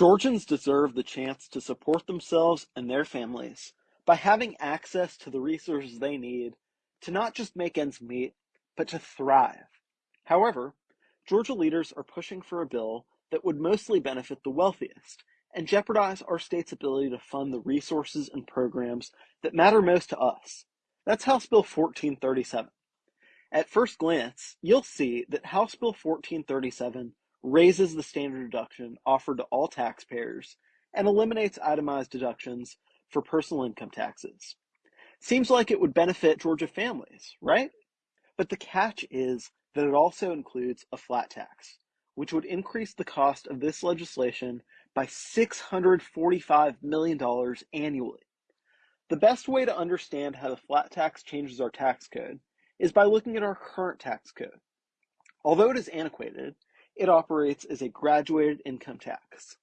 Georgians deserve the chance to support themselves and their families by having access to the resources they need to not just make ends meet, but to thrive. However, Georgia leaders are pushing for a bill that would mostly benefit the wealthiest and jeopardize our state's ability to fund the resources and programs that matter most to us. That's House Bill 1437. At first glance, you'll see that House Bill 1437 raises the standard deduction offered to all taxpayers and eliminates itemized deductions for personal income taxes. Seems like it would benefit Georgia families, right? But the catch is that it also includes a flat tax, which would increase the cost of this legislation by $645 million annually. The best way to understand how the flat tax changes our tax code is by looking at our current tax code. Although it is antiquated, it operates as a graduated income tax.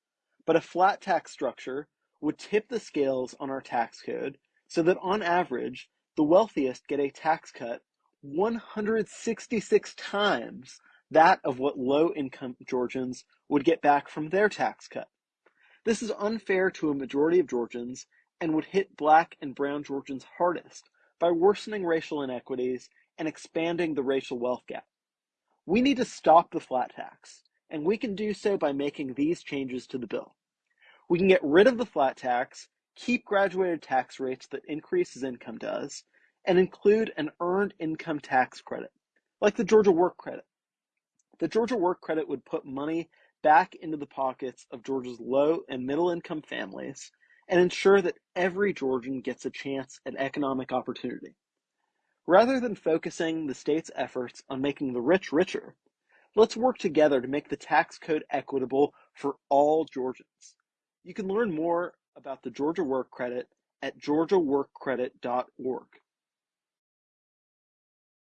But a flat tax structure would tip the scales on our tax code so that on average, the wealthiest get a tax cut 166 times that of what low income Georgians would get back from their tax cut. This is unfair to a majority of Georgians and would hit black and brown Georgians hardest by worsening racial inequities and expanding the racial wealth gap. We need to stop the flat tax, and we can do so by making these changes to the bill. We can get rid of the flat tax, keep graduated tax rates that increase as income does, and include an earned income tax credit, like the Georgia Work Credit. The Georgia Work Credit would put money back into the pockets of Georgia's low and middle income families and ensure that every Georgian gets a chance at economic opportunity. Rather than focusing the state's efforts on making the rich richer, let's work together to make the tax code equitable for all Georgians. You can learn more about the Georgia Work Credit at georgiaworkcredit.org.